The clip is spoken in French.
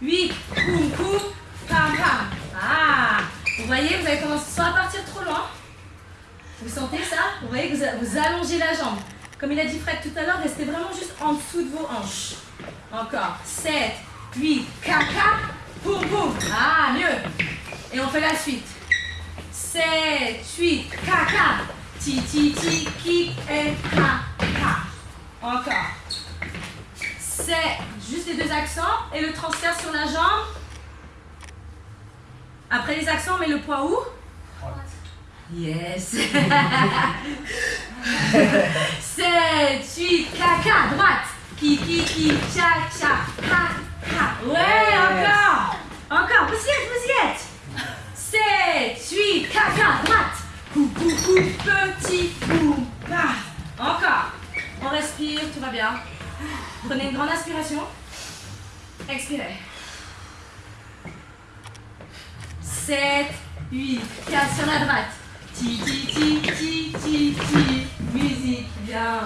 8, poum, poum, pam, pam. Ah, vous voyez, vous avez commencé sans partir trop loin. Vous sentez ça? Vous voyez que vous, allongez la jambe. Comme il a dit Fred tout à l'heure, restez vraiment juste en dessous de vos hanches. Encore. 7, 8, caca, poum, poum. Ah, mieux. Et on fait la suite. 7, 8, caca, ti, ti, ti, ki, et, ka, ka. Encore. 7, juste les deux accents et le transfert sur la jambe. Après les accents, on met le poids où? Yes 7, 8, caca, droite. Ki, ki, ki, cha, cha, ha, ha. Ouais, encore. Encore, vous y êtes, vous y êtes. 7, 8, caca, droite. Cou, cou, cou, petit, boum, paf. Encore. On respire, tout va bien. Prenez une grande inspiration. Expirez. 7, 8, 4 sur la droite. Ti, ti, ti, ti, ti, ti. Musique, bien.